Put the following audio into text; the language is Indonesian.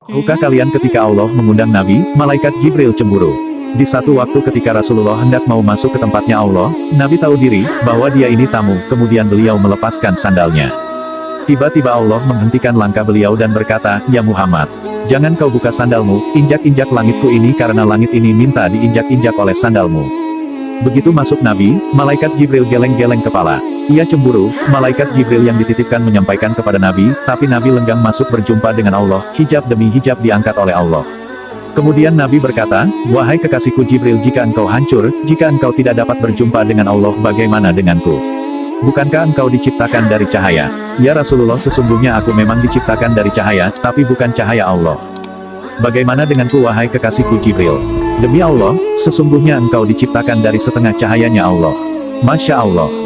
Tahukah kalian ketika Allah mengundang Nabi, malaikat Jibril cemburu. Di satu waktu ketika Rasulullah hendak mau masuk ke tempatnya Allah, Nabi tahu diri, bahwa dia ini tamu, kemudian beliau melepaskan sandalnya. Tiba-tiba Allah menghentikan langkah beliau dan berkata, Ya Muhammad, jangan kau buka sandalmu, injak-injak langitku ini karena langit ini minta diinjak-injak oleh sandalmu. Begitu masuk Nabi, malaikat Jibril geleng-geleng kepala. Ia cemburu, malaikat Jibril yang dititipkan menyampaikan kepada Nabi, tapi Nabi lenggang masuk berjumpa dengan Allah, hijab demi hijab diangkat oleh Allah. Kemudian Nabi berkata, Wahai kekasihku Jibril jika engkau hancur, jika engkau tidak dapat berjumpa dengan Allah bagaimana denganku? Bukankah engkau diciptakan dari cahaya? Ya Rasulullah sesungguhnya aku memang diciptakan dari cahaya, tapi bukan cahaya Allah. Bagaimana denganku wahai kekasihku Jibril? Demi Allah, sesungguhnya engkau diciptakan dari setengah cahayanya Allah. Masya Allah.